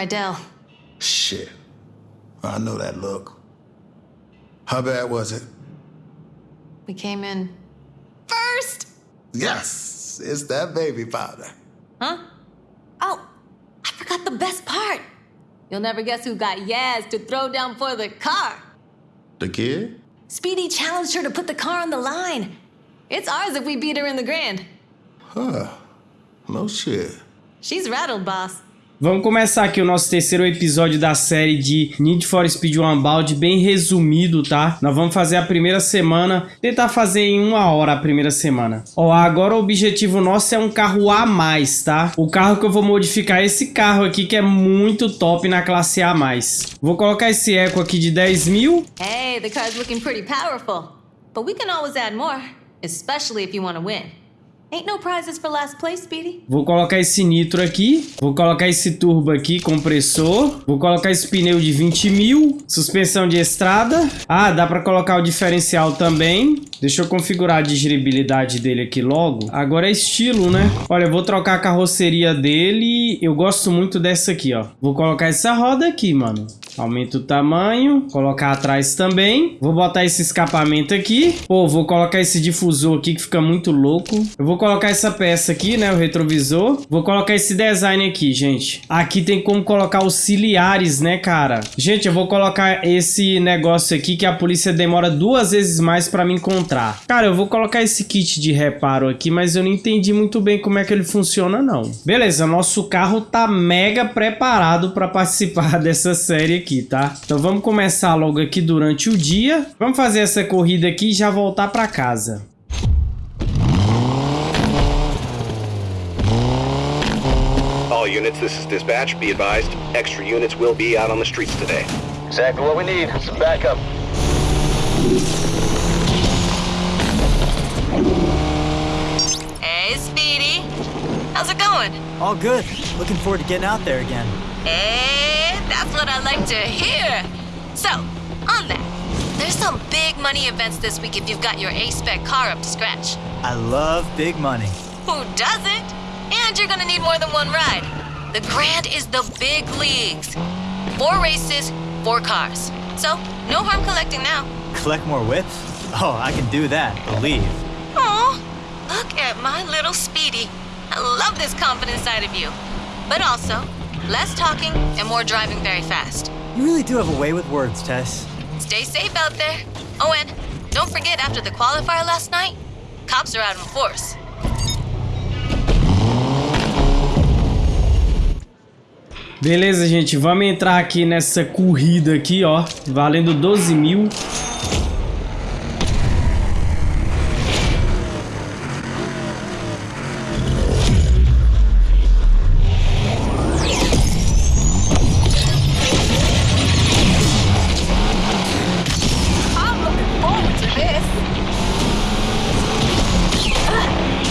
Rydell. Shit. I know that look. How bad was it? We came in first. Yes, it's that baby powder. Huh? Oh, I forgot the best part. You'll never guess who got Yaz to throw down for the car. The kid? Speedy challenged her to put the car on the line. It's ours if we beat her in the grand. Huh. No shit. She's rattled, boss. Vamos começar aqui o nosso terceiro episódio da série de Need for Speed Unbound, bem resumido, tá? Nós vamos fazer a primeira semana, tentar fazer em uma hora a primeira semana. Ó, agora o objetivo nosso é um carro A+, tá? O carro que eu vou modificar é esse carro aqui, que é muito top na classe A+. Vou colocar esse eco aqui de 10 mil. Hey, the car's looking pretty powerful. But we can always add more, especially if you want to win. Ain't no prizes for last place, Speedy. Vou colocar esse nitro aqui. Vou colocar esse turbo aqui, compressor. Vou colocar esse pneu de 20 mil. Suspensão de estrada. Ah, dá pra colocar o diferencial também. Deixa eu configurar a digeribilidade dele aqui logo. Agora é estilo, né? Olha, eu vou trocar a carroceria dele. Eu gosto muito dessa aqui, ó. Vou colocar essa roda aqui, mano. Aumenta o tamanho. Colocar atrás também. Vou botar esse escapamento aqui. Pô, vou colocar esse difusor aqui que fica muito louco. Eu vou colocar essa peça aqui, né? O retrovisor. Vou colocar esse design aqui, gente. Aqui tem como colocar auxiliares, né, cara? Gente, eu vou colocar esse negócio aqui que a polícia demora duas vezes mais pra me encontrar. Cara, eu vou colocar esse kit de reparo aqui, mas eu não entendi muito bem como é que ele funciona, não. Beleza, nosso carro tá mega preparado pra participar dessa série aqui, tá? Então vamos começar logo aqui durante o dia. Vamos fazer essa corrida aqui e já voltar pra casa. Units, this is dispatch. Be advised, extra units will be out on the streets today. Exactly what we need. Some backup. Hey, Speedy. How's it going? All good. Looking forward to getting out there again. Hey, that's what I like to hear. So, on that, there's some big money events this week if you've got your A-Spec car up to scratch. I love big money. Who doesn't? And you're gonna need more than one ride. The Grand is the big leagues. Four races, four cars. So, no harm collecting now. Collect more whips? Oh, I can do that, believe. Aw, look at my little Speedy. I love this confident side of you. But also, less talking and more driving very fast. You really do have a way with words, Tess. Stay safe out there. Oh, and don't forget after the qualifier last night, cops are out in force. Beleza, gente, vamos entrar aqui nessa corrida aqui, ó, valendo 12 mil.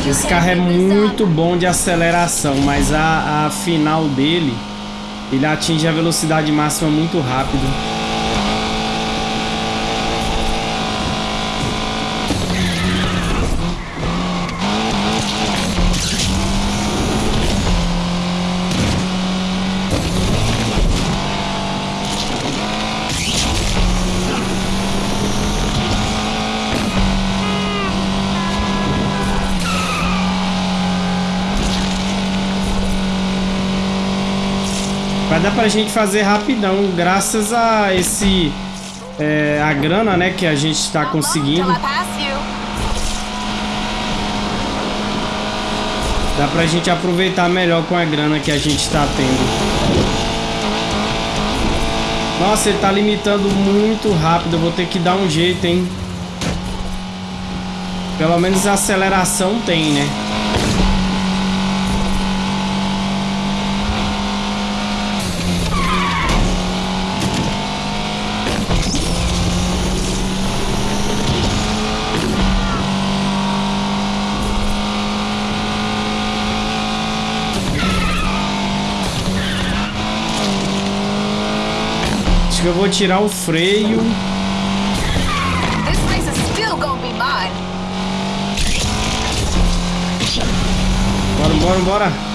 Esse carro é muito bom de aceleração, mas a, a final dele, ele atinge a velocidade máxima muito rápido. Vai dar pra gente fazer rapidão, graças a esse... é, a grana, né, que a gente tá conseguindo. Dá pra gente aproveitar melhor com a grana que a gente tá tendo. Nossa, ele tá limitando muito rápido. Eu vou ter que dar um jeito, hein? Pelo menos a aceleração tem, né? Acho que eu vou tirar o freio. Bora, bora, bora.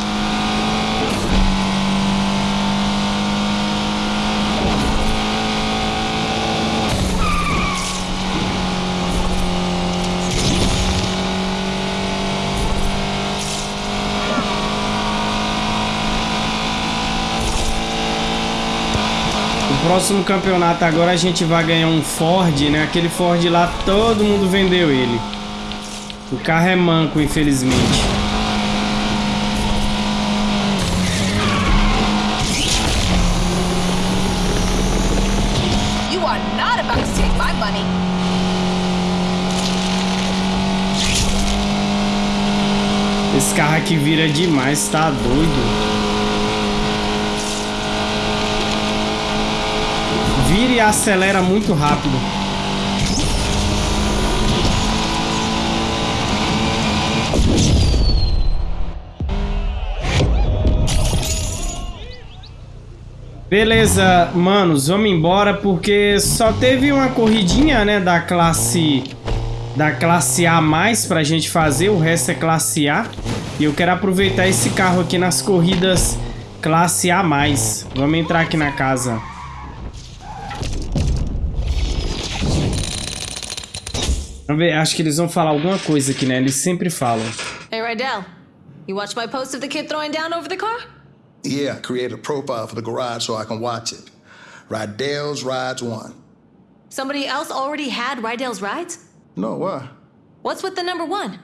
Próximo campeonato agora a gente vai ganhar um Ford, né? Aquele Ford lá, todo mundo vendeu ele. O carro é manco, infelizmente. Esse carro aqui vira demais, tá doido. Vira e acelera muito rápido. Beleza, manos, vamos embora porque só teve uma corridinha, né, da classe da classe A pra gente fazer, o resto é classe A. E eu quero aproveitar esse carro aqui nas corridas classe A. Vamos entrar aqui na casa. Vamos ver, acho que eles vão falar alguma coisa aqui, né? Eles sempre falam. Hey, Rydell. You watched my post of the kid throwing down over the car? Yeah, I created a profile for the garage so I can watch it. Rydell's Rides 1. Somebody else already had Rydell's rides? No, why? What's with the number one?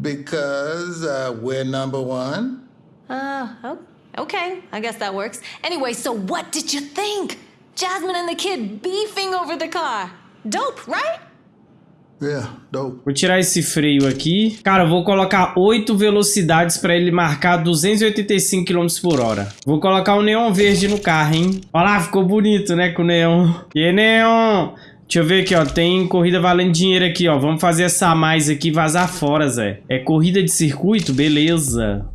Because uh, we're number one. Uh, oh, okay. I guess that works. Anyway, so what did you think? Jasmine and the kid beefing over the car. Dope, right? Yeah, dope. Vou tirar esse freio aqui. Cara, eu vou colocar 8 velocidades pra ele marcar 285 km por hora. Vou colocar o neon verde no carro, hein? Olha lá, ficou bonito, né, com o neon. E aí, neon? Deixa eu ver aqui, ó. Tem corrida valendo dinheiro aqui, ó. Vamos fazer essa a mais aqui e vazar fora, Zé. É corrida de circuito? Beleza.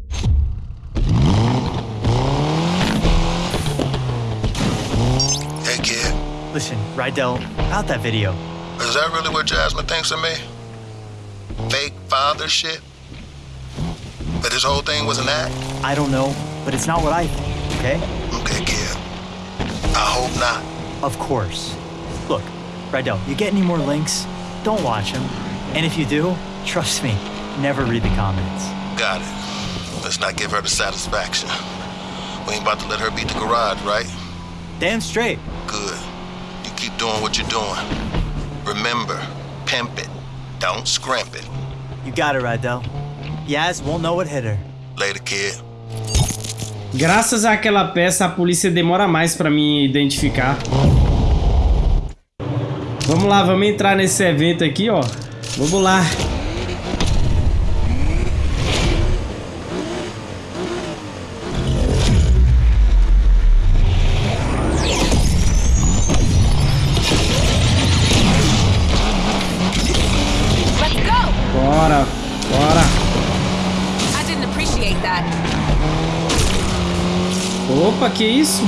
Hey, kid. Listen, Rydell, about that video. Is that really what Jasmine thinks of me? Fake father shit? That this whole thing was an act? I don't know, but it's not what I think, okay? Okay, kid. I hope not. Of course. Look, Rydell, you get any more links? Don't watch them. And if you do, trust me, never read the comments. Got it. Let's not give her the satisfaction. We ain't about to let her beat the garage, right? Damn straight. Good. You keep doing what you're doing. Remember, pimp it. Don't scrimp it. You got it, Rydell. Yaz won't know what hit her. Later, kid. Graças àquela peça, a polícia demora mais pra me identificar. Vamos lá, vamos entrar nesse evento aqui, ó. Vamos lá. Que isso?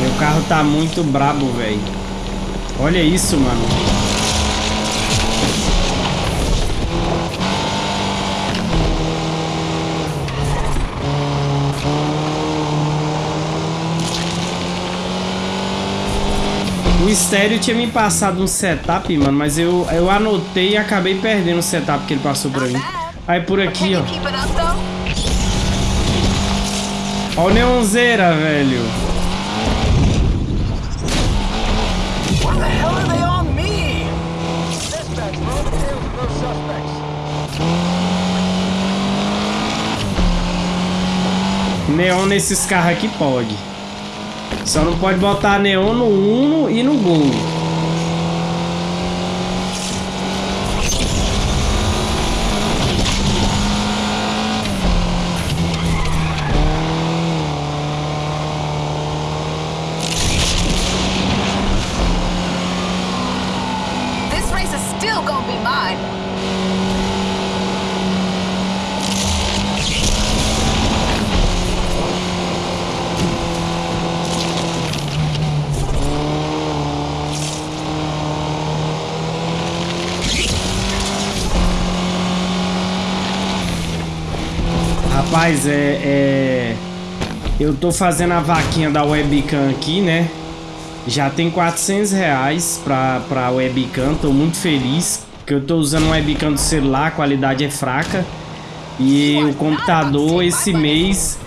Meu carro tá muito brabo, velho. Olha isso, mano. O Estéreo tinha me passado um setup, mano, mas eu, eu anotei e acabei perdendo o setup que ele passou pra mim. Aí por aqui, ó. Ó o Neonzeira, velho. Neon nesses carros aqui pode. Só não pode botar neon no Uno e no Gol. This race is still gonna be mine. Rapaz, é, é... Eu tô fazendo a vaquinha da webcam aqui, né? Já tem 400 reais pra, pra webcam, tô muito feliz. Porque eu tô usando um webcam do celular, a qualidade é fraca. E o computador esse mês,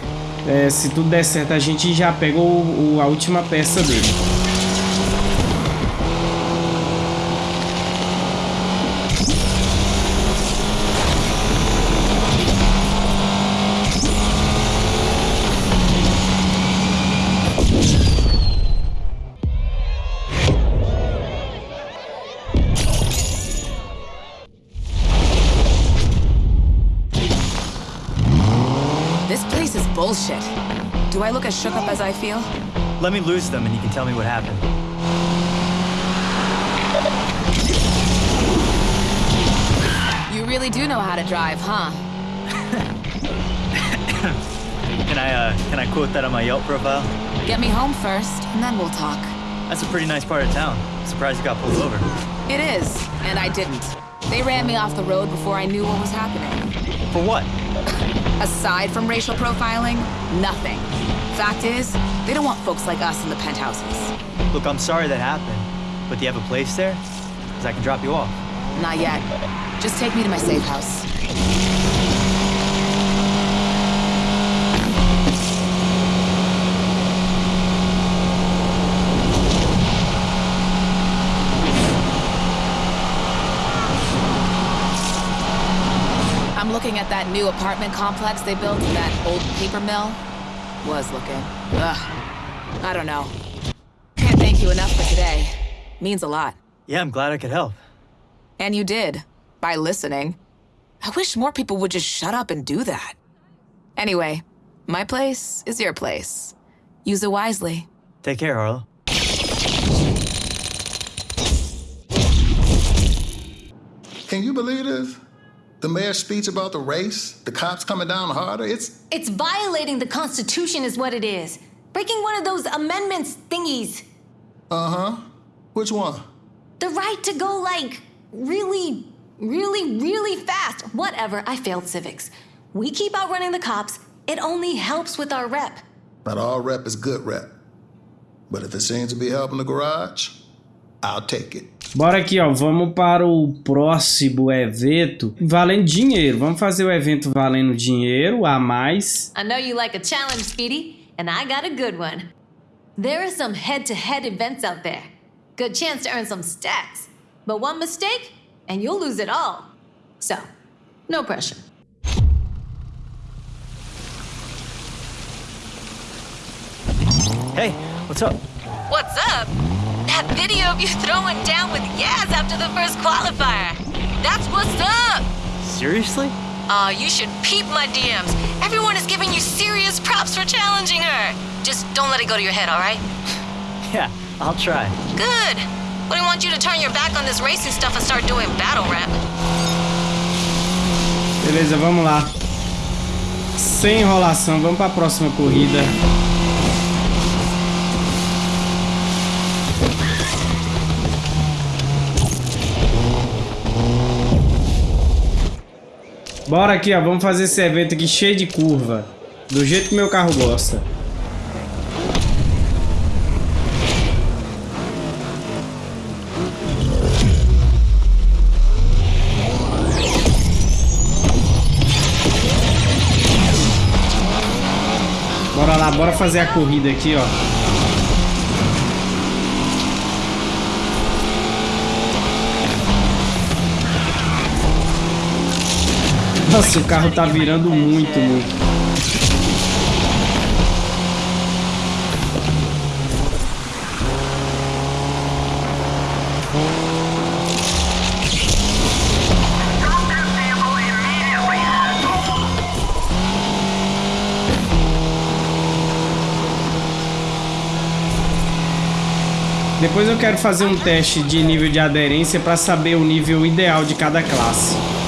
é, se tudo der certo, a gente já pega o, o- a última peça dele. Feel? Let me lose them and you can tell me what happened. You really do know how to drive, huh? Can I, uh, can I quote that on my Yelp profile? Get me home first, and then we'll talk. That's a pretty nice part of town. Surprised you got pulled over. It is, and I didn't. They ran me off the road before I knew what was happening. For what? Aside from racial profiling, nothing. Fact is, they don't want folks like us in the penthouses. Look, I'm sorry that happened, but do you have a place there? Because I can drop you off. Not yet. Just take me to my safe house. I'm looking at that new apartment complex they built in that old paper mill. Was looking. Ugh. I don't know. Can't thank you enough for today. Means a lot. Yeah, I'm glad I could help. And you did, by listening. I wish more people would just shut up and do that. Anyway, my place is your place. Use it wisely. Take care, Harlow. Can you believe this? The mayor's speech about the race, the cops coming down harder, it's It's violating the Constitution, is what it is. Breaking one of those amendments thingies. uh-huh. Which one? The right to go, like, really, really, really fast. Whatever, I failed civics. We keep outrunning the cops. It only helps with our rep. Not all rep is good rep. But if it seems to be helping the garage, I'll take it. Bora aqui, ó. Vamos para o próximo evento. Valendo dinheiro. Vamos fazer o evento valendo dinheiro a mais. I know you like a challenge, Speedy, and I got a good one. There are some head to head events out there. Good chance to earn some stacks. But one mistake, and you'll lose it all. So, no pressure. Hey, what's up? What's up? That video of you throwing down with Yaz after the first qualifier. That's what's up. Seriously? Aw, you should peep my DMs. Everyone is giving you serious props for challenging her. Just don't let it go to your head, all right? Yeah, I'll try. Good. Wouldn't want you to turn your back on this racing stuff and start doing battle rap. Beleza, vamos lá. Sem enrolação, vamos para a próxima corrida. Bora aqui, ó. Vamos fazer esse evento aqui cheio de curva. Do jeito que meu carro gosta. Bora lá, bora fazer a corrida aqui, ó. Nossa, o carro tá virando muito, muito. Depois eu quero fazer um teste de nível de aderência para saber o nível ideal de cada classe.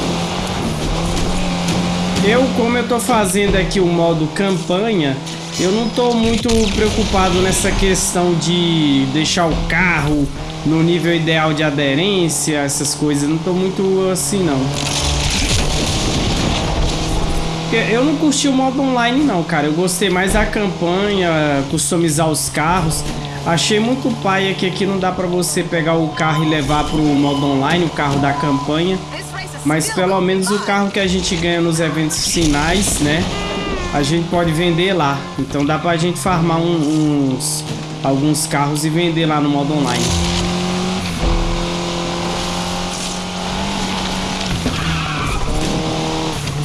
Eu, como eu tô fazendo aqui o modo campanha, eu não tô muito preocupado nessa questão de deixar o carro no nível ideal de aderência, essas coisas. Não tô muito assim, não. Eu não curti o modo online, não, cara. Eu gostei mais da campanha, customizar os carros. Achei muito paia que aqui não dá pra você pegar o carro e levar pro modo online, o carro da campanha. Mas pelo menos o carro que a gente ganha nos eventos finais, né? A gente pode vender lá. Então dá pra gente farmar um, uns alguns carros e vender lá no modo online.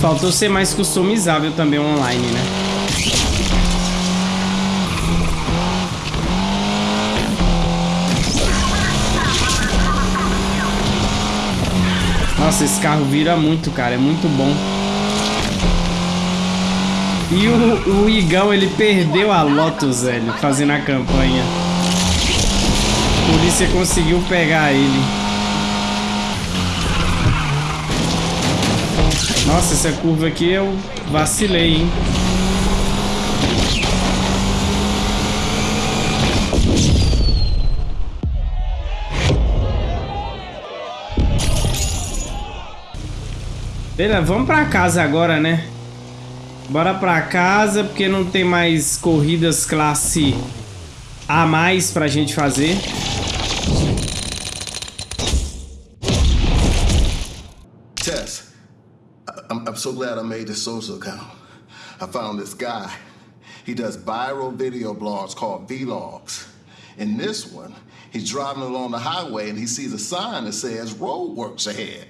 Faltou ser mais customizável também online, né? Nossa, esse carro vira muito, cara. É muito bom. E o, o Igão, ele perdeu a Lotus, velho, fazendo a campanha. A polícia conseguiu pegar ele. Nossa, essa curva aqui eu vacilei, hein? Beleza, vamos pra casa agora, né? Bora pra casa, porque não tem mais corridas classe A mais pra gente fazer. Tess, I'm, I'm so glad I made this social account. I found this guy. He does viral video blogs called Vlogs. In this one, he's driving along the highway and he sees a sign that says roadworks ahead.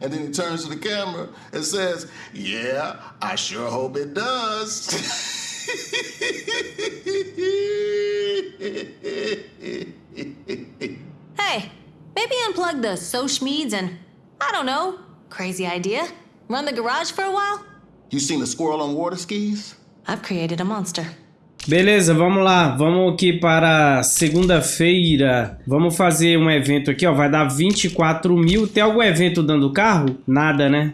And then he turns to the camera and says, Yeah, I sure hope it does. Hey, maybe unplug the Sochmeads and, I don't know, crazy idea. Run the garage for a while? you seen a squirrel on water skis? I've created a monster. Beleza, vamos lá. Vamos aqui para segunda-feira. Vamos fazer um evento aqui, ó. Vai dar 24 mil. Tem algum evento dando carro? Nada, né?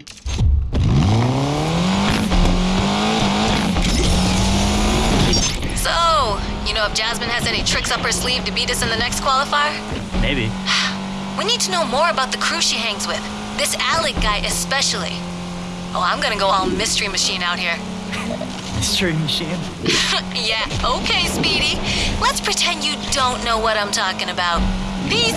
So, you know if Jasmine has any tricks up her sleeve to beat us in the next qualifier? Maybe. We need to know more about the crew she hangs with. This Alec guy especially. Oh, I'm gonna go all mystery machine out here. Mystery machine. yeah, okay, Speedy. Let's pretend you don't know what I'm talking about. Peace!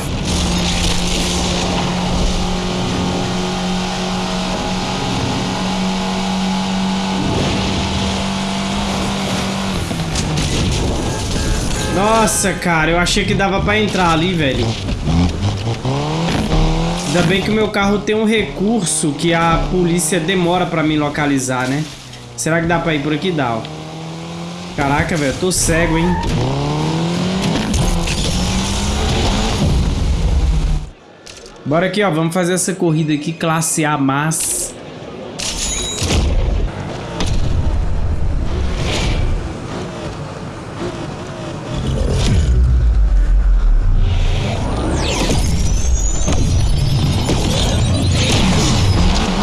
Nossa, cara, eu achei que dava pra entrar ali, velho. Ainda bem que o meu carro tem um recurso que a polícia demora pra me localizar, né? Será que dá pra ir por aqui? Dá, ó. Caraca, velho, tô cego, hein? Bora aqui, ó. Vamos fazer essa corrida aqui, classe A+. Mas...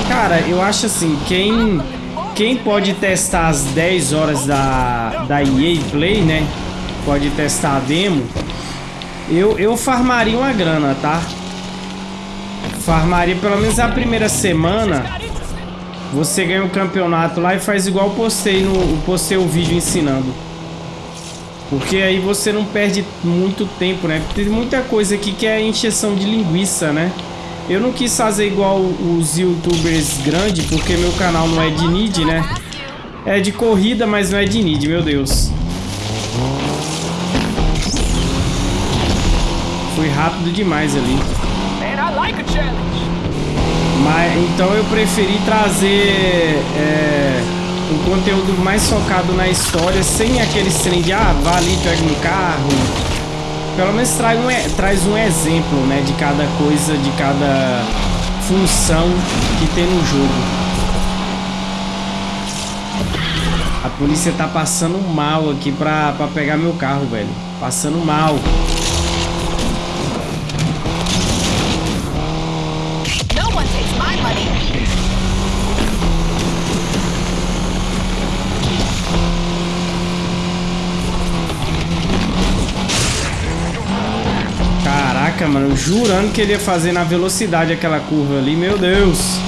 Cara, eu acho assim, quem quem pode testar as 10 horas da, da EA Play, né? Pode testar a demo. Eu, eu farmaria uma grana, tá? Farmaria pelo menos a primeira semana. Você ganha o um campeonato lá e faz igual postei no postei o vídeo ensinando. Porque aí você não perde muito tempo, né? Tem muita coisa aqui que é encheção de linguiça, né? Eu não quis fazer igual os youtubers grandes, porque meu canal não é de need, né? É de corrida, mas não é de need, meu Deus. Foi rápido demais ali. Mas, então eu preferi trazer é, um conteúdo mais focado na história, sem aquele trem de, ah, vá ali, pega um carro, pelo menos traz um, traz um exemplo, né, de cada coisa, de cada função que tem no jogo. A polícia tá passando mal aqui pra, pra pegar meu carro, velho. Passando mal. Caraca, mano, jurando que ele ia fazer na velocidade aquela curva ali, meu Deus.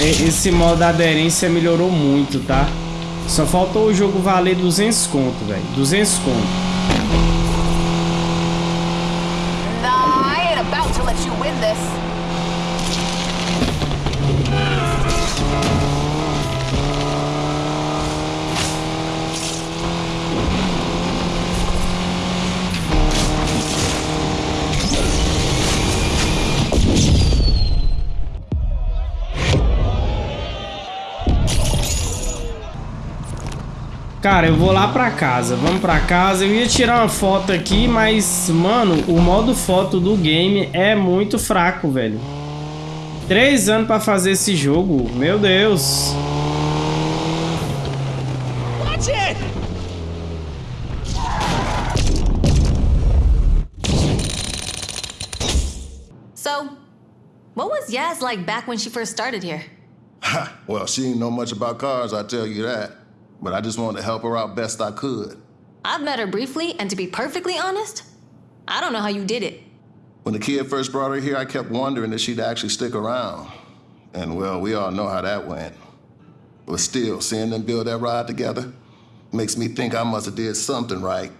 Esse modo aderência melhorou muito, tá? Só faltou o jogo valer 200 conto, velho. 200 conto. Cara, eu vou lá pra casa. Vamos pra casa. Eu ia tirar uma foto aqui, mas, mano, o modo foto do game é muito fraco, velho. Três anos pra fazer esse jogo. Meu Deus. Watch it! So, what was Yaz like back when she first started here? Ha, well, she didn't know much about cars, I tell you that. But I just wanted to help her out best I could. I've met her briefly, and to be perfectly honest, I don't know how you did it. When the kid first brought her here, I kept wondering if she'd actually stick around. And well, we all know how that went. But still, seeing them build that ride together makes me think I must have did something right.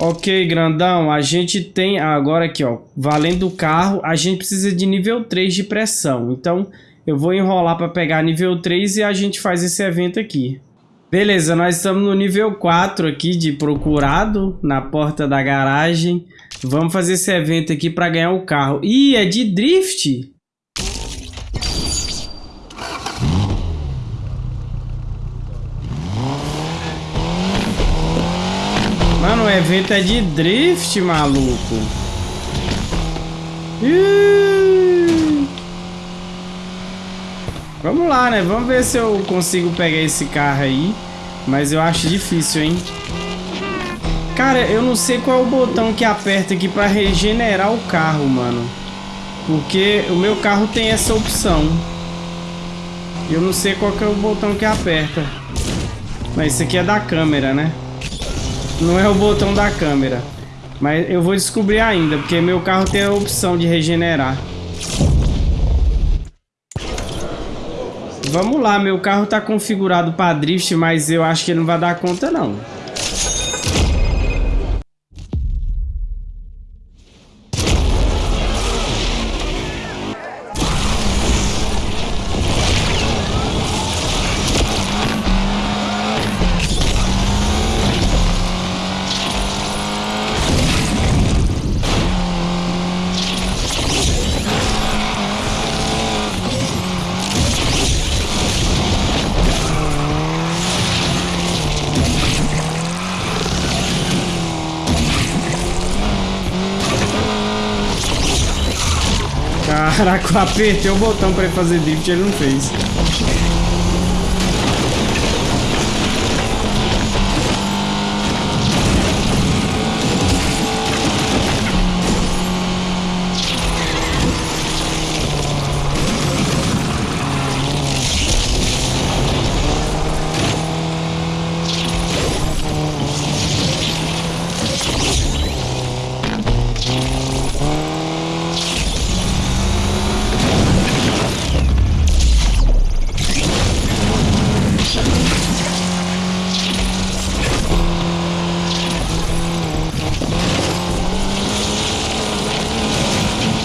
Ok, grandão, a gente tem agora aqui, ó, valendo o carro, a gente precisa de nível 3 de pressão. Então, eu vou enrolar para pegar nível 3 e a gente faz esse evento aqui. Beleza, nós estamos no nível 4 aqui de procurado, na porta da garagem. Vamos fazer esse evento aqui para ganhar o carro. Ih, é de drift? Mano, o evento é de drift, maluco. Ih. Vamos lá, né? Vamos ver se eu consigo pegar esse carro aí. Mas eu acho difícil, hein? Cara, eu não sei qual é o botão que aperta aqui pra regenerar o carro, mano. Porque o meu carro tem essa opção. Eu não sei qual é o botão que aperta. Mas isso aqui é da câmera, né? Não é o botão da câmera. Mas eu vou descobrir ainda, porque meu carro tem a opção de regenerar. Vamos lá, meu carro tá configurado para drift, mas eu acho que ele não vai dar conta não. Apertei o botão pra ele fazer drift e ele não fez.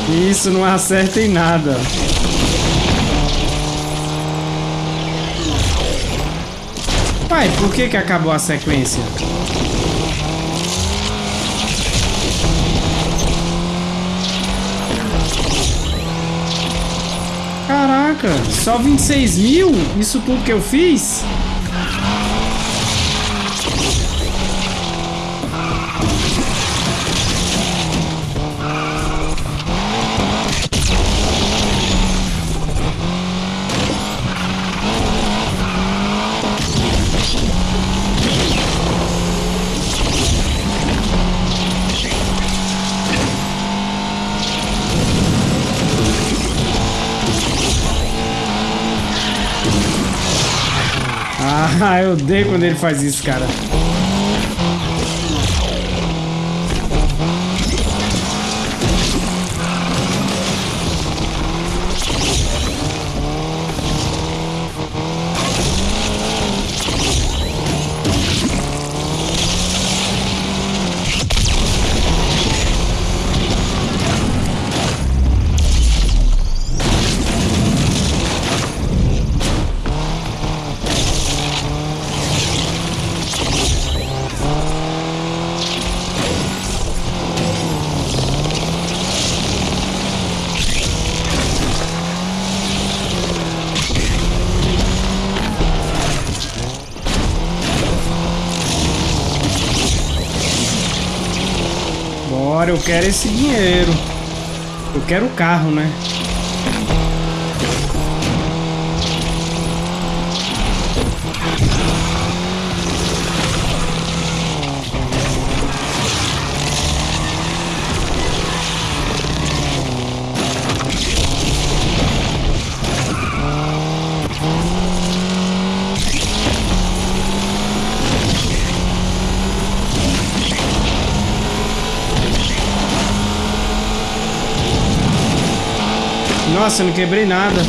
Isso não acerta em nada. Pai, por que que acabou a sequência? Caraca, só 26 mil? Isso tudo que eu fiz? Eu odeio quando ele faz isso, cara. Quero esse dinheiro. Eu quero o carro, né? Nossa, não quebrei nada.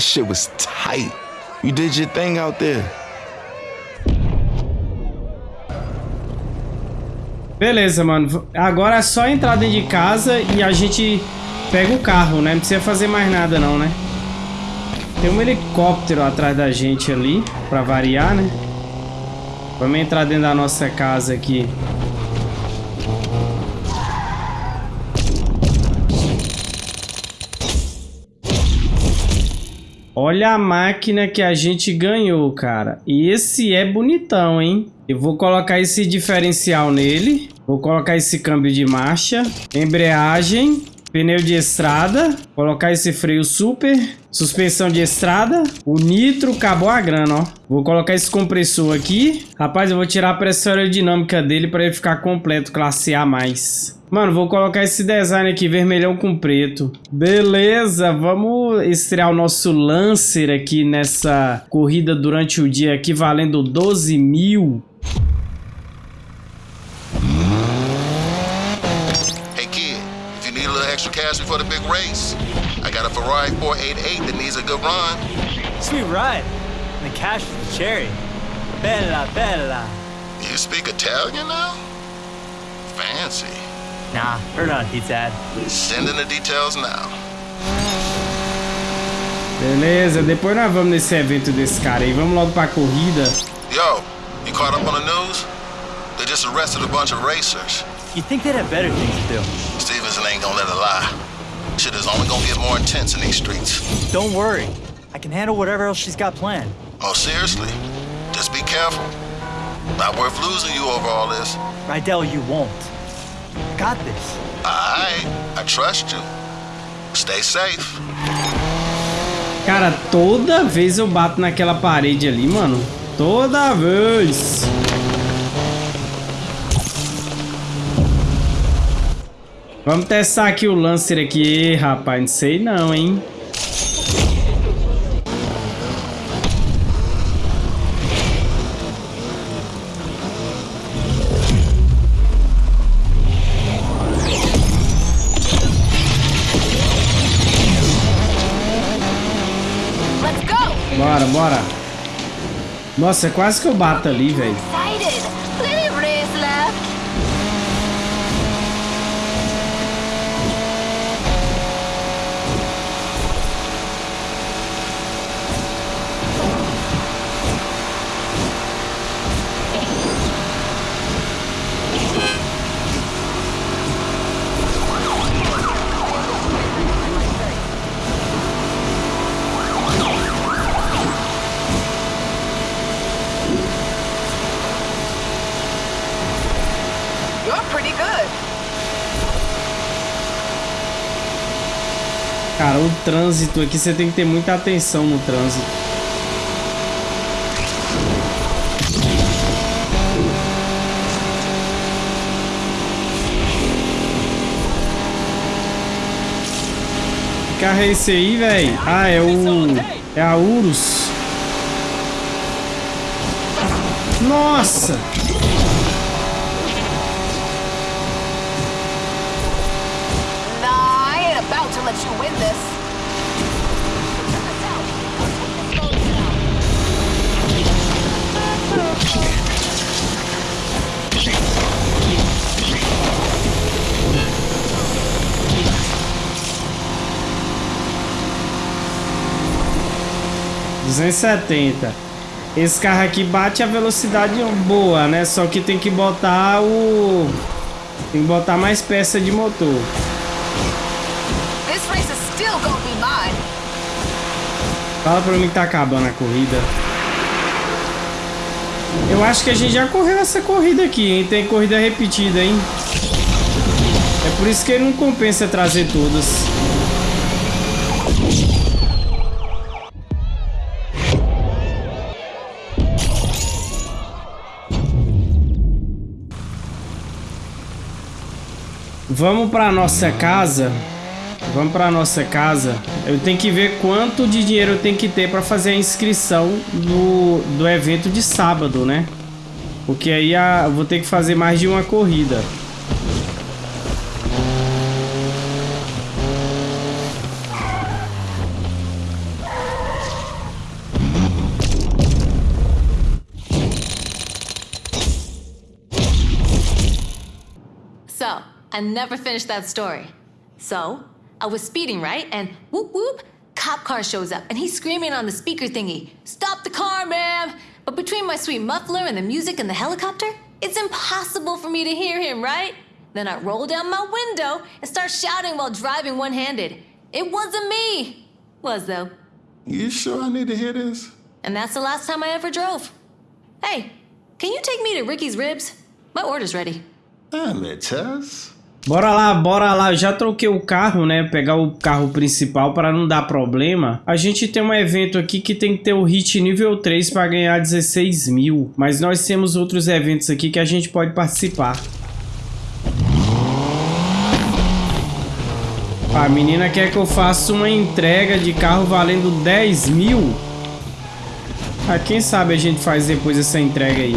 That shit was tight. You did your thing out there. Beleza, mano. Agora é só entrar dentro de casa e a gente pega o carro, né? Não precisa fazer mais nada não, né? Tem um helicóptero atrás da gente ali, pra variar, né? Vamos entrar dentro da nossa casa aqui. Olha a máquina que a gente ganhou, cara. E esse é bonitão, hein? Eu vou colocar esse diferencial nele. Vou colocar esse câmbio de marcha. Embreagem. Pneu de estrada. Colocar esse freio super. Suspensão de estrada. O nitro. Acabou a grana, ó. Vou colocar esse compressor aqui. Rapaz, eu vou tirar a pressão aerodinâmica dele para ele ficar completo. Classe A+. Mano, vou colocar esse design aqui, vermelhão com preto. Beleza, vamos estrear o nosso Lancer aqui nessa corrida durante o dia aqui, valendo 12 mil. Hey kid, if you need a little extra cash before the big race, got a Ferrari 488 that needs a good run. Sweet ride. And the cash is the cherry. Bella, bella. You speak Italian now? Fancy. Nah, heard on Pete's ad. Send in the details now. Beleza, depois nós vamos nesse evento desse cara aí. Vamos logo pra corrida. Yo, you caught up on the news? They just arrested a bunch of racers. You'd think they'd have better things to do. Stevenson ain't gonna let it lie. Shit is only gonna get more intense in these streets. Don't worry. I can handle whatever else she's got planned. Oh, seriously? Just be careful. Not worth losing you over all this. Rydell, you won't. Got this. Alright, I trust you. Stay safe. Cara, toda vez eu bato naquela parede ali, mano. Toda vez. Vamos testar aqui o Lancer aqui, rapaz. Não sei não, hein. Bora, bora. Nossa, quase que eu bato ali, velho. Excited! Plenty of race left! You're pretty good. Cara, o trânsito aqui, você tem que ter muita atenção no trânsito. Que carro é esse aí, velho? Ah, é o... É a Urus. Nossa! About to let you win this. Duzentos e setenta. Esse carro aqui bate a velocidade boa, né? Só que tem que botar o... Tem que botar mais peça de motor. Fala pra mim que tá acabando a corrida. Eu acho que a gente já correu essa corrida aqui, hein? Tem corrida repetida, hein? É por isso que não compensa trazer todas. Vamos pra nossa casa. Vamos pra nossa casa. Eu tenho que ver quanto de dinheiro eu tenho que ter pra fazer a inscrição do, do evento de sábado, né? Porque aí a, eu vou ter que fazer mais de uma corrida. I never finished that story. So, I was speeding, right? And whoop whoop, cop car shows up and he's screaming on the speaker thingy, Stop the car, ma'am! But between my sweet muffler and the music and the helicopter, it's impossible for me to hear him, right? Then I roll down my window and start shouting while driving one handed. It wasn't me! Was though. You sure I need to hear this? And that's the last time I ever drove. Hey, can you take me to Ricky's Ribs? My order's ready. Damn it, Tess. Bora lá, bora lá. Eu já troquei o carro, né? Pegar o carro principal para não dar problema. A gente tem um evento aqui que tem que ter o hit nível 3 para ganhar 16 mil. Mas nós temos outros eventos aqui que a gente pode participar. A menina quer que eu faça uma entrega de carro valendo 10 mil. Ah, quem sabe a gente faz depois essa entrega aí.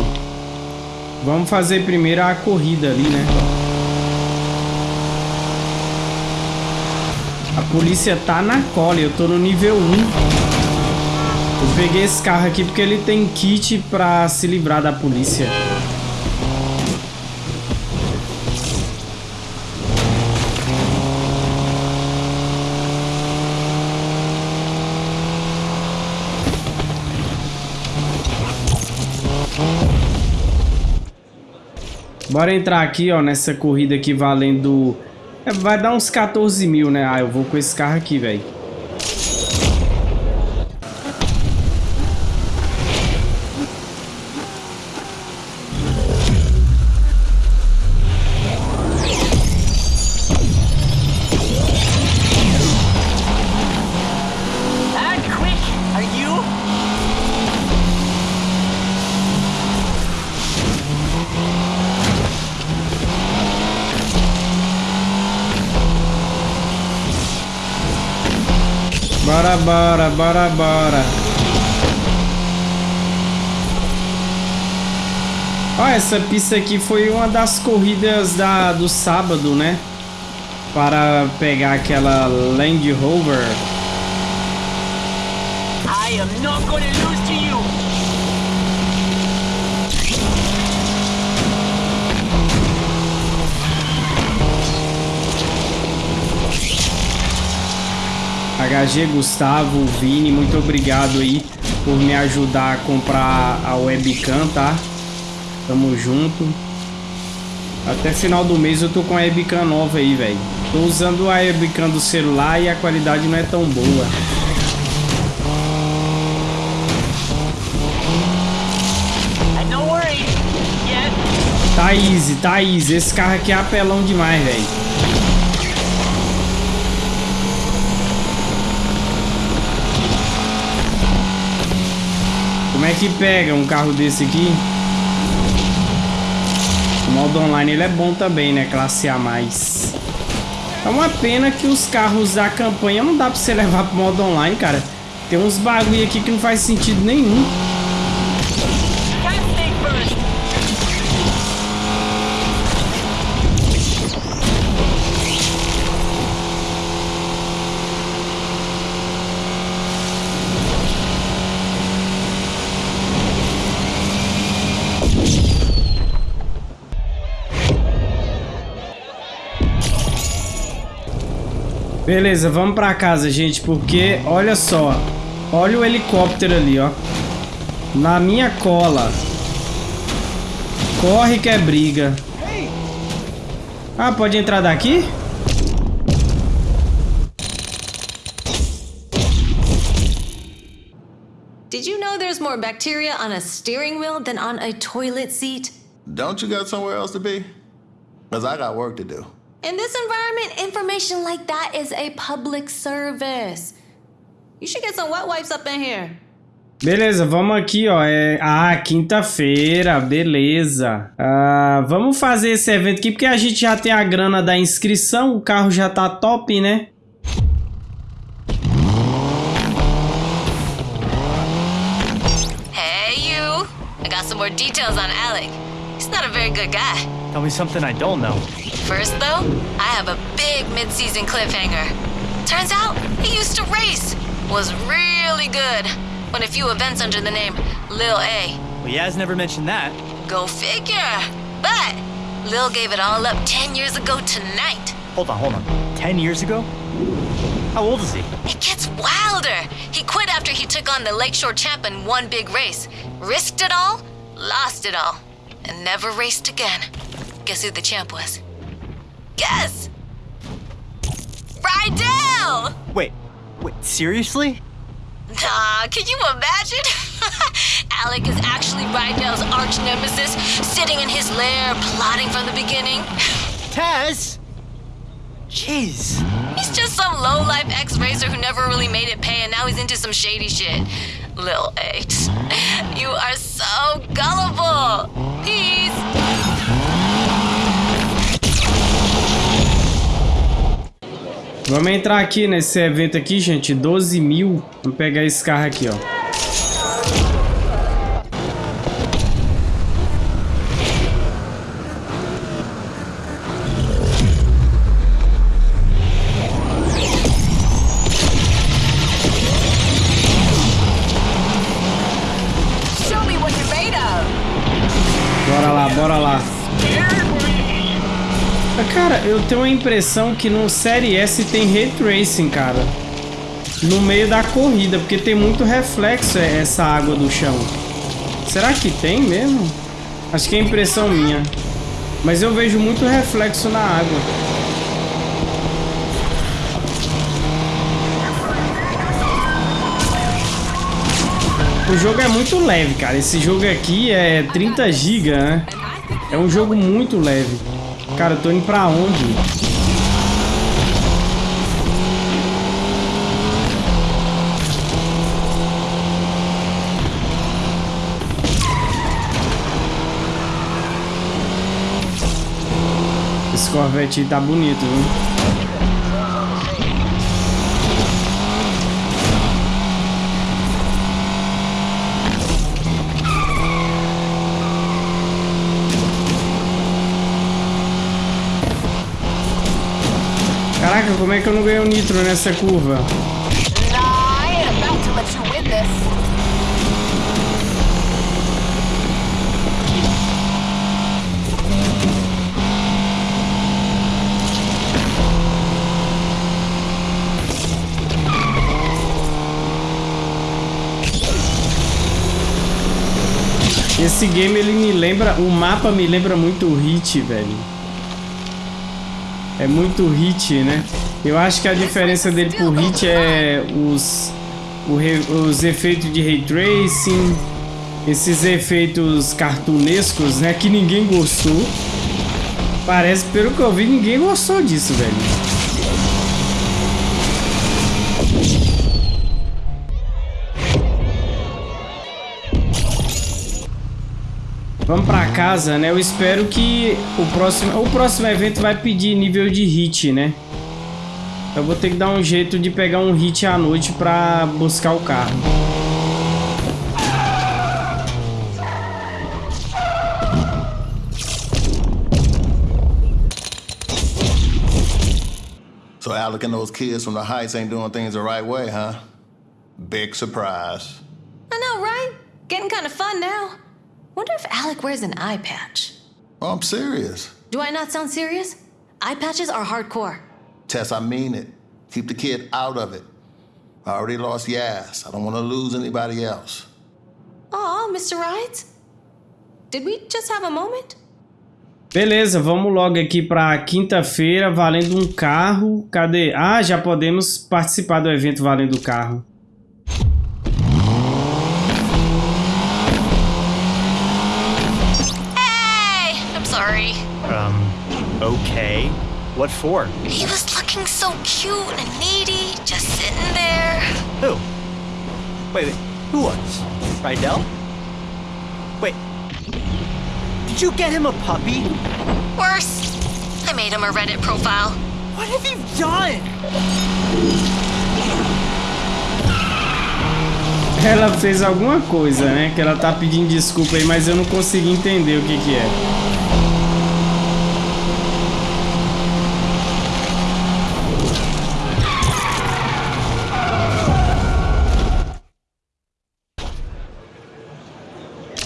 Vamos fazer primeiro a corrida ali, né? A polícia tá na cola, eu tô no nível 1. Eu peguei esse carro aqui porque ele tem kit pra se livrar da polícia. Bora entrar aqui, ó, nessa corrida aqui valendo... É, vai dar uns 14 mil, né? Ah, eu vou com esse carro aqui, velho. Bora, bora, bora. Ó, essa pista aqui foi uma das corridas da, do sábado, né? Para pegar aquela Land Rover. I am not gonna lose to you! HG Gustavo, Vini, muito obrigado aí por me ajudar a comprar a webcam, tá? Tamo junto. Até final do mês eu tô com a webcam nova aí, velho. Tô usando a webcam do celular e a qualidade não é tão boa. Tá easy, tá easy. Esse carro aqui é apelão demais, velho. Como é que pega um carro desse aqui? O modo online ele é bom também, né? Classe A+. É uma pena que os carros da campanha não dá pra você levar pro modo online, cara. Tem uns bagulho aqui que não faz sentido nenhum. Beleza, vamos pra casa, gente, porque olha só. Olha o helicóptero ali, ó. Na minha cola. Corre que é briga. Ah, pode entrar daqui? Did you know there's more bacteria on a steering wheel than on a toilet seat? Don't you got somewhere else to be? Because I got work to do. In this environment, information like that is a public service. You should get some wet wipes up in here. Beleza, vamos aqui, ó. É... Ah, quinta-feira, beleza. Ah, vamos fazer esse evento aqui porque a gente já tem a grana da inscrição, o carro já tá top, né? Hey, you. I got some more details on Alec. He's not a very good guy. Tell me something I don't know. First, though, I have a big mid-season cliffhanger. Turns out he used to race. Was really good. Won a few events under the name Lil A. Well, Yaz never mentioned that. Go figure. But Lil gave it all up 10 years ago tonight. Hold on, hold on. Ten years ago? How old is he? It gets wilder. He quit after he took on the Lakeshore champ in one big race. Risked it all, lost it all, and never raced again. Guess who the champ was? Guess! Rydell! Wait, wait, seriously? Nah, can you imagine? Alec is actually Rydell's arch nemesis, sitting in his lair, plotting from the beginning. Taz! Jeez. He's just some low-life ex-racer who never really made it pay, and now he's into some shady shit. Lil H, you are so gullible. Peace. Vamos entrar aqui nesse evento aqui, gente. 12 mil. Vamos pegar esse carro aqui, ó. Eu tenho a impressão que no Série S tem Ray Tracing, cara. No meio da corrida, porque tem muito reflexo é, essa água do chão. Será que tem mesmo? Acho que é impressão minha. Mas eu vejo muito reflexo na água. O jogo é muito leve, cara. Esse jogo aqui é 30 GB, né? É um jogo muito leve. Cara, eu tô indo pra onde? Esse Corvette tá bonito, viu? Caraca, como é que eu não ganhei o nitro nessa curva? Esse game ele me lembra, o mapa me lembra muito o Hit, velho. É muito Hit, né? Eu acho que a diferença dele pro Hit é os re- os efeitos de ray tracing, esses efeitos cartunescos, né, que ninguém gostou. Parece, pelo que eu vi, ninguém gostou disso, velho. Vamos pra casa, né? Eu espero que o próximo, o próximo evento vai pedir nível de hit, né? Eu vou ter que dar um jeito de pegar um hit à noite pra buscar o carro. So Alec and those kids from the Heights ain't doing things the right way, huh? Big surprise. I know, right? Getting kind of fun now. Wonder if Alec wears an eye patch. Oh, I'm serious. Do I not sound serious? Eye patches are hardcore. Tess, I mean it. Keep the kid out of it. I already lost Yas. I don't want to lose anybody else. Aw, Mr. Rides. Did we just have a moment? Beleza, vamos logo aqui para quinta-feira, valendo um carro. Cadê? Ah, já podemos participar do evento valendo o carro. Okay. What for? He was looking so cute and needy, just sitting there. Who? Wait, wait. Who was? Rydell? Wait. Did you get him a puppy? Worse. I made him a Reddit profile. What have you done? Ela fez alguma coisa, né? Que ela tá pedindo desculpa aí, mas eu não consegui entender o que que é.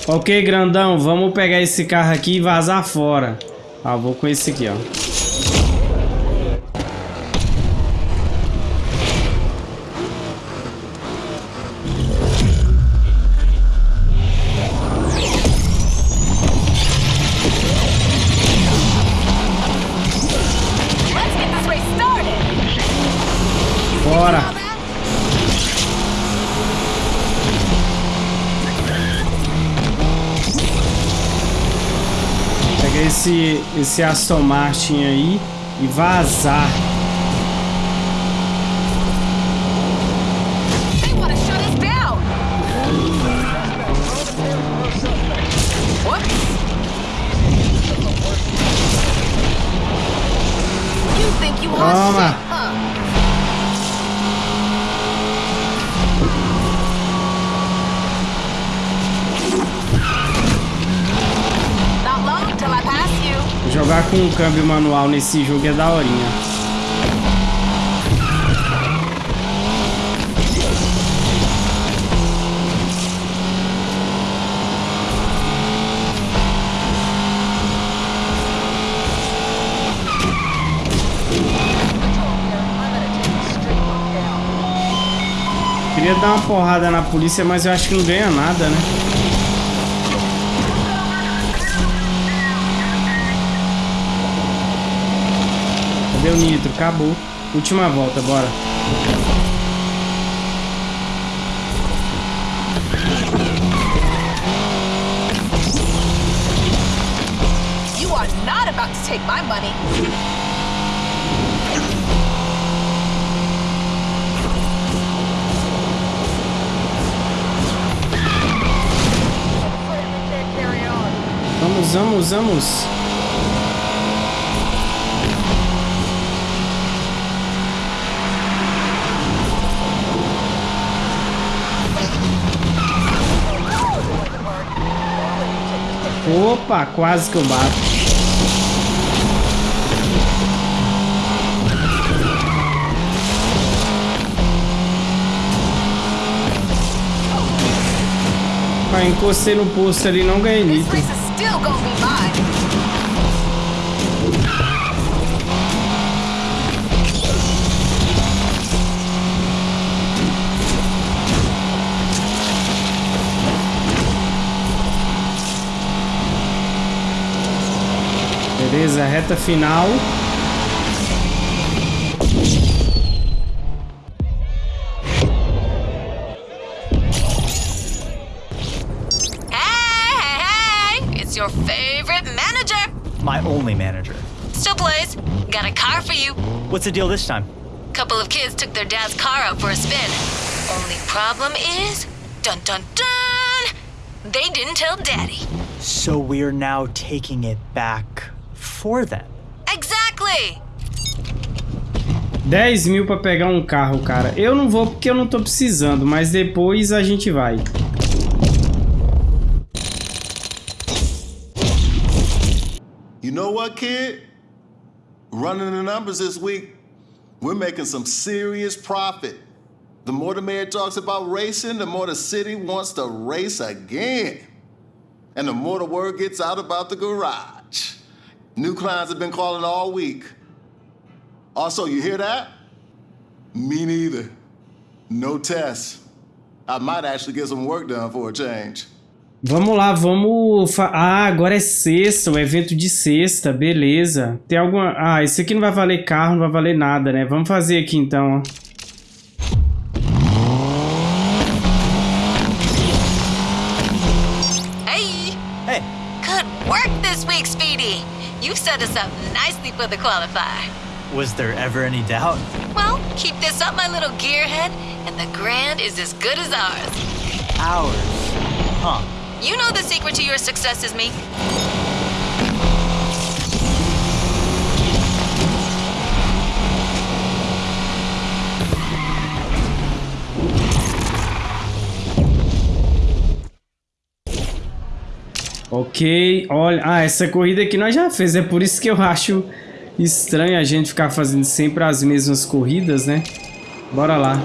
Ok, grandão, vamos pegar esse carro aqui e vazar fora. Ah, vou com esse aqui, ó. Esse, esse Aston Martin aí e vazar. They Jogar com um câmbio manual nesse jogo é daorinha. Queria dar uma porrada na polícia, mas eu acho que não ganha nada, né? O nitro? Acabou. Última volta, bora. You are not about to take my money. Vamos, vamos, vamos. Opa, quase que eu bato. Ah, encostei no posto ali, não ganhei nitro. Beleza, reta final. Hey, hey, hey! It's your favorite manager. My only manager. Still plays. Got a car for you. What's the deal this time? Couple of kids took their dad's car out for a spin. Only problem is, dun dun dun, they didn't tell daddy. So we're now taking it back for them. Exactly. 10 mil pra pegar um carro, cara. Eu não vou porque eu não tô precisando, mas depois a gente vai. You know what, kid? Running the numbers this week, we're making some serious profit. The more the mayor talks about racing, the more the city wants to race again. And the more the word gets out about the garage. New clients have been calling all week. Also, you hear that? Me neither. No test. I might actually get some work done for a change. Vamos lá, vamos... Ah, agora é sexta, o evento de sexta, beleza. Tem alguma... Ah, esse aqui não vai valer carro, não vai valer nada, né? Vamos fazer aqui então, ó. Set us up nicely for the qualifier. was there ever any doubt? Well, keep this up, my little gearhead, and the grand is as good as ours. Ours? Huh. You know the secret to your success is me. Ok, olha... Ah, essa corrida aqui nós já fez, é por isso que eu acho estranho a gente ficar fazendo sempre as mesmas corridas, né? Bora lá.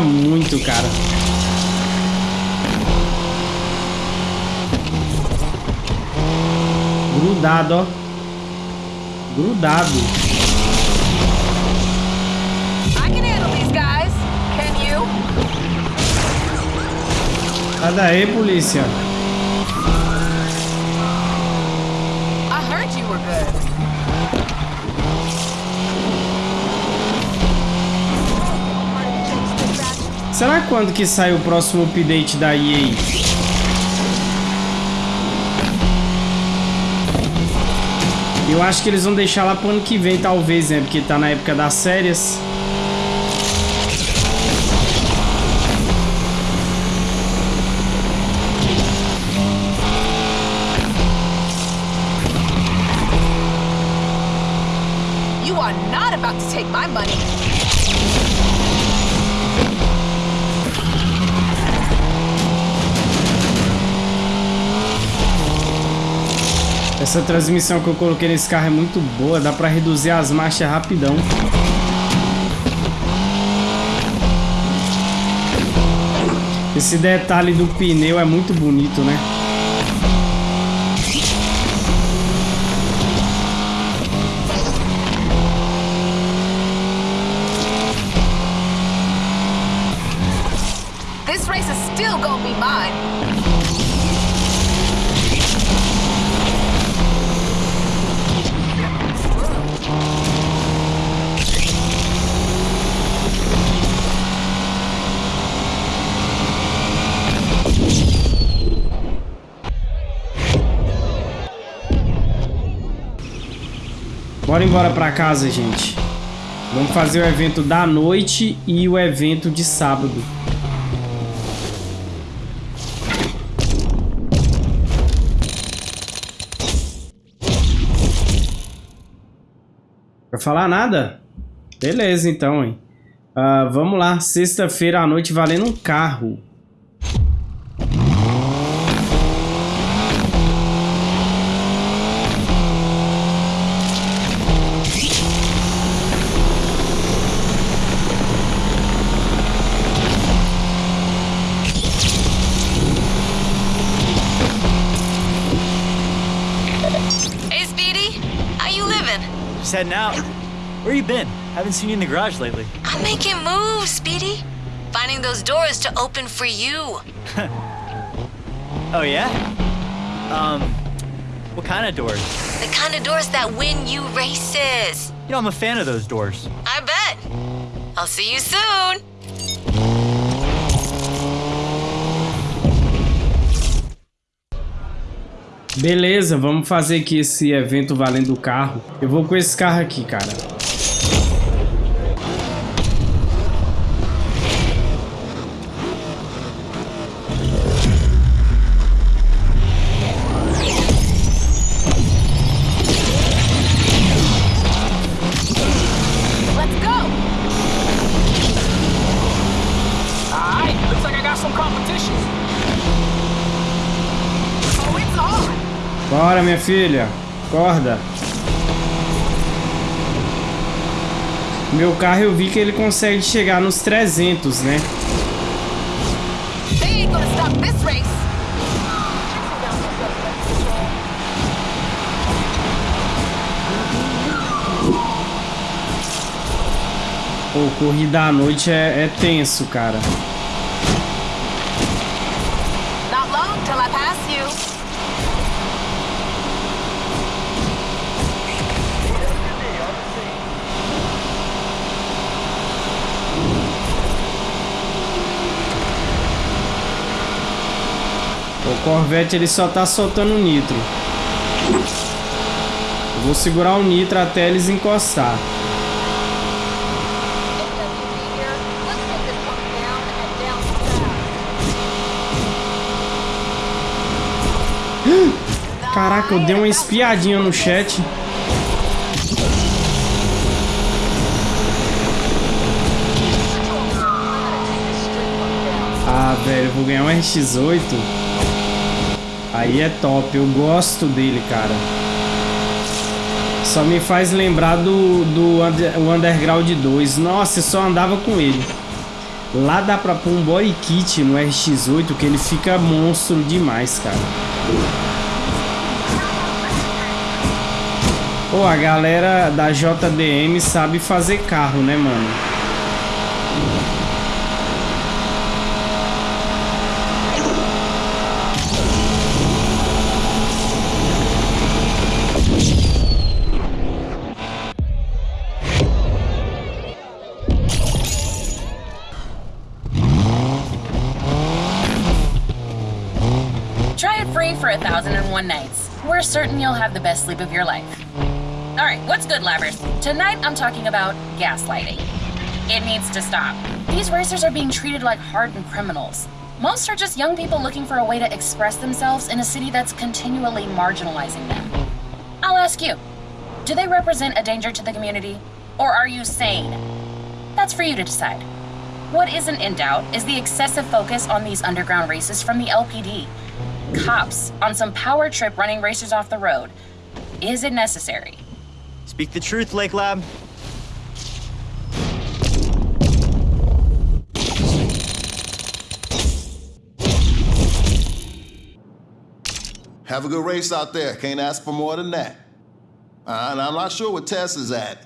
Muito, cara. Grudado, ó. Grudado. Sai daí, polícia. I heard you were good. Será quando que sai o próximo update da EA? Eu acho que eles vão deixar lá pro ano que vem, talvez, né? Porque tá na época das férias. Essa transmissão que eu coloquei nesse carro é muito boa, dá pra reduzir as marchas rapidão. Esse detalhe do pneu é muito bonito, né? Embora pra casa, gente. Vamos fazer o evento da noite e o evento de sábado. Vai falar nada? Beleza, então, hein? Ah, vamos lá, sexta-feira à noite valendo um carro. Just heading out. Where you been? Haven't seen you in the garage lately. I'm making moves, Speedy. Finding those doors to open for you. Oh, yeah? Um, what kind of doors? The kind of doors that win you races. You know, I'm a fan of those doors. I bet. I'll see you soon. Beleza, vamos fazer aqui esse evento valendo o carro. Eu vou com esse carro aqui, cara. Bora, minha filha. Acorda. Meu carro eu vi que ele consegue chegar nos 300, né? Pô, corrida à noite é, é tenso, cara. Corvette ele só tá soltando nitro. Eu vou segurar o nitro até eles encostar. Caraca, eu dei uma espiadinha no chat. Ah, velho, vou ganhar um RX-8. Aí é top, eu gosto dele, cara. Só me faz lembrar do, do Under, Underground 2. Nossa, eu só andava com ele. Lá dá pra pôr um body kit no RX-8 que ele fica monstro demais, cara. Pô, a galera da JDM sabe fazer carro, né, mano? The best sleep of your life. Alright, what's good, Labbers? Tonight I'm talking about gaslighting. It needs to stop. These racers are being treated like hardened criminals. Most are just young people looking for a way to express themselves in a city that's continually marginalizing them. I'll ask you do they represent a danger to the community? Or are you sane? That's for you to decide. What isn't in doubt is the excessive focus on these underground races from the LPD. Cops on some power trip running racers off the road. Is it necessary? Speak the truth, Lake Lab. Have a good race out there. Can't ask for more than that. Uh, and I'm not sure where Tess is at.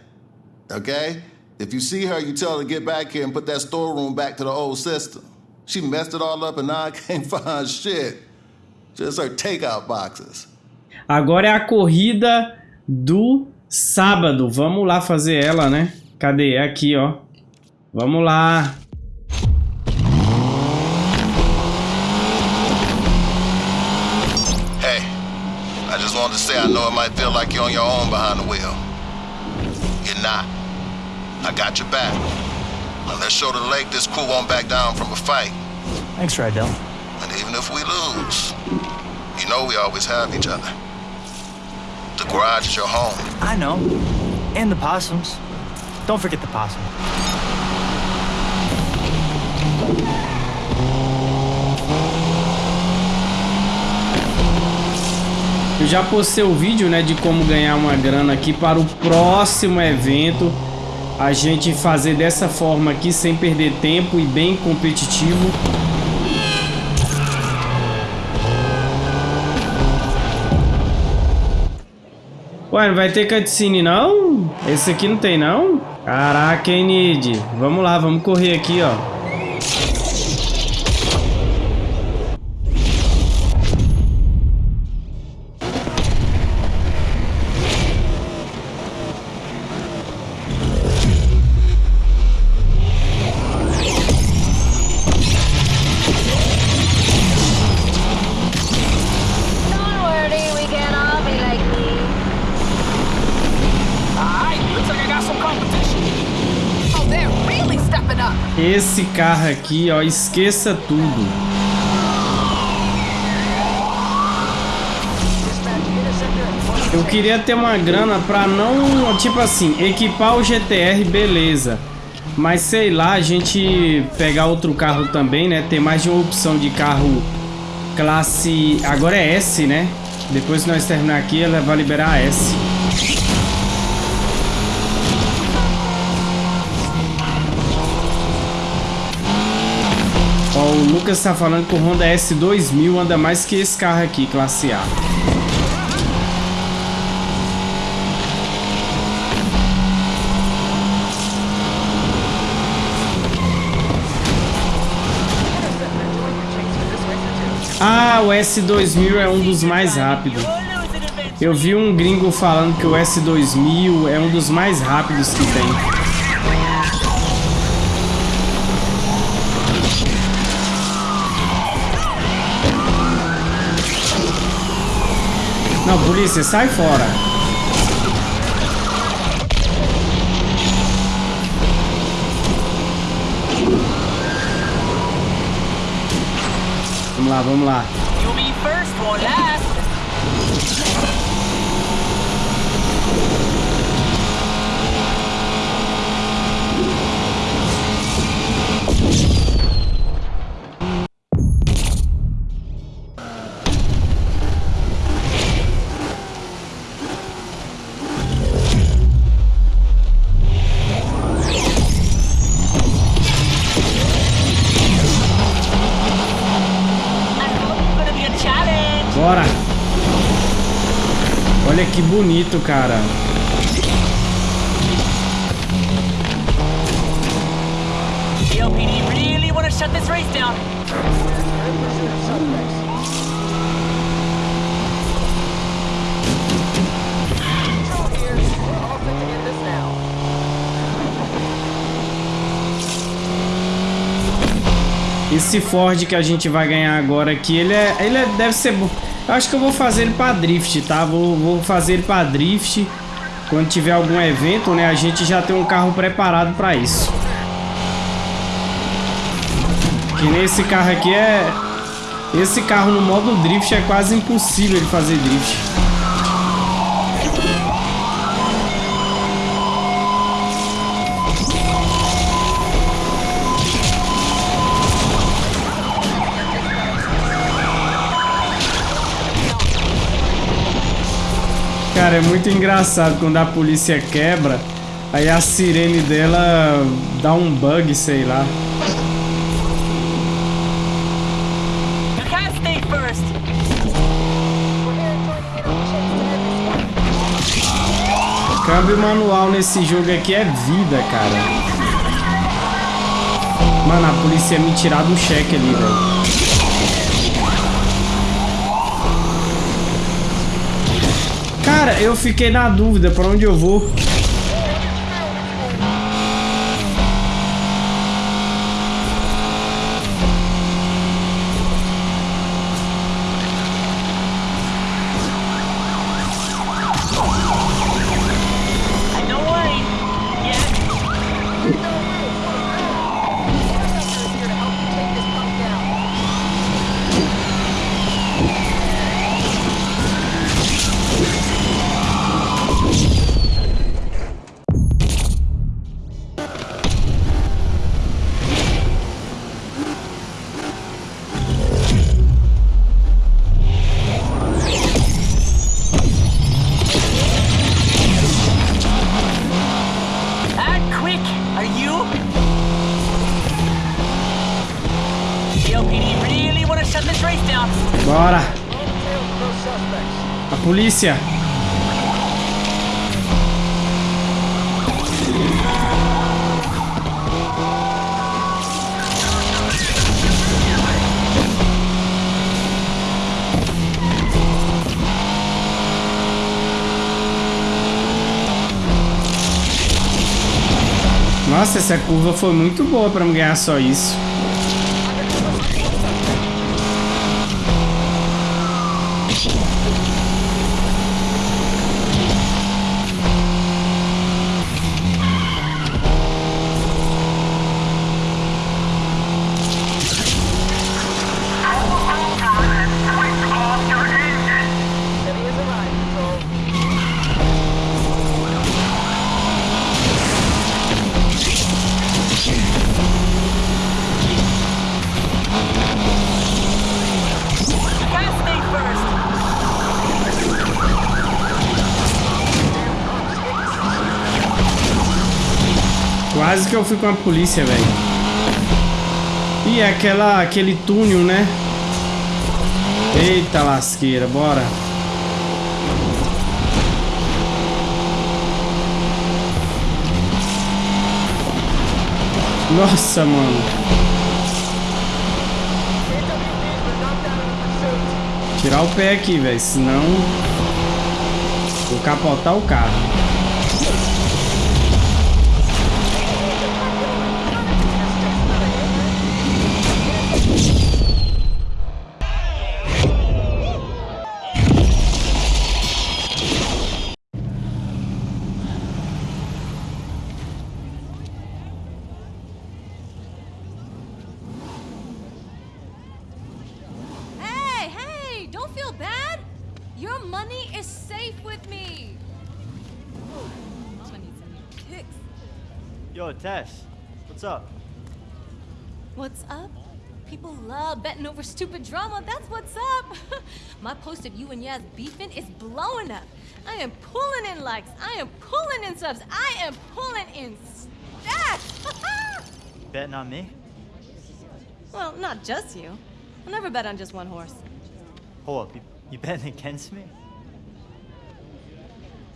Okay? If you see her, you tell her to get back here and put that storeroom back to the old system. She messed it all up and now I can't find shit. Just her takeout boxes. Agora é a corrida do sábado. Vamos lá fazer ela, né? Cadê? É aqui, ó. Vamos lá. Hey, I just wanted to say I know it might feel like you're on your own behind the wheel. You're not. I got your back. Now let's show the lake this crew won't back down from a fight. Thanks, Rydell. Even if we lose, you know we always have each other. The garage is your home. I know. And the possums. Don't forget the possum. Eu já postei o vídeo, né, de como ganhar uma grana aqui para o próximo evento. A gente fazer dessa forma aqui, sem perder tempo e bem competitivo. Ué, não vai ter cutscene não? Esse aqui não tem não? Caraca, hein, Nid? Vamos lá, vamos correr aqui, ó. Carro aqui, ó, esqueça tudo. Eu queria ter uma grana pra não, tipo assim, equipar o GTR, beleza. Mas sei lá, a gente pegar outro carro também, né? Ter mais de uma opção de carro classe... Agora é S, né? Depois que nós terminar aqui, ela vai liberar a S. o Lucas tá falando que o Honda S2000 anda mais que esse carro aqui, classe A. Ah, o S2000 é um dos mais rápidos. Eu vi um gringo falando que o S2000 é um dos mais rápidos que tem. Não, polícia, sai fora. Vamos lá, vamos lá. Race down. Esse Ford que a gente vai ganhar agora aqui, ele é, ele é- deve ser acho que eu vou fazer ele pra drift, tá? Vou, vou fazer ele pra drift. Quando tiver algum evento, né? A gente já tem um carro preparado pra isso. Que nesse carro aqui é... Esse carro no modo drift é quase impossível de fazer drift. Cara, é muito engraçado quando a polícia quebra, aí a sirene dela dá um bug, sei lá. Câmbio manual nesse jogo aqui é vida, cara. Mano, a polícia ia me tirar do cheque ali, velho. Eu fiquei na dúvida pra onde eu vou. Nossa, essa curva foi muito boa pra me ganhar só isso. Fui com a polícia, velho. E é aquela, aquele túnel, né? Eita lasqueira, bora. Nossa, mano. Tirar o pé aqui, velho, senão vou capotar o carro. Yo, Tess, what's up? What's up? People love betting over stupid drama. That's what's up. My post of you and Yaz beefing is blowing up. I am pulling in likes. I am pulling in subs. I am pulling in stats. Betting on me? well, not just you. I'll never bet on just one horse. Hold up, you, you betting against me?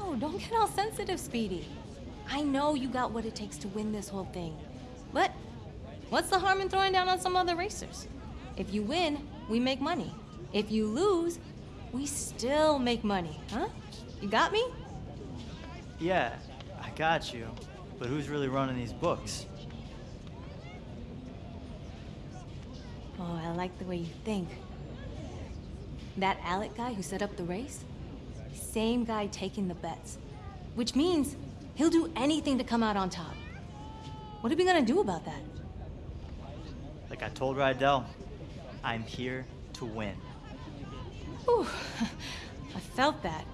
Oh, don't get all sensitive, Speedy. I know you got what it takes to win this whole thing. But what's the harm in throwing down on some other racers? If you win, we make money. If you lose, we still make money, huh? You got me? Yeah, I got you. But who's really running these books? Oh, I like the way you think. That Alec guy who set up the race? Same guy taking the bets. Which means he'll do anything to come out on top. What are we gonna do about that? Like I told Rydell, I'm here to win. Whew. I felt that.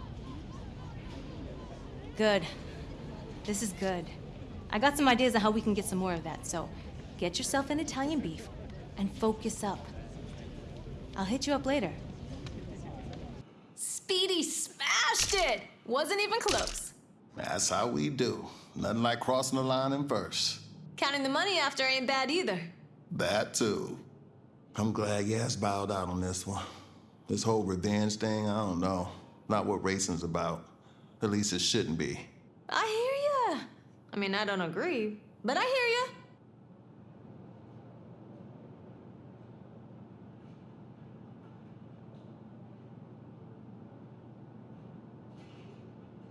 Good. This is good. I got some ideas on how we can get some more of that, so get yourself an Italian beef and focus up. I'll hit you up later. Speedy smashed it! Wasn't even close. That's how we do. Nothing like crossing the line in first. Counting the money after ain't bad either. That too. I'm glad Yas bowed out on this one. This whole revenge thing, I don't know. Not what racing's about. At least it shouldn't be. I hear ya. I mean, I don't agree, but I hear ya.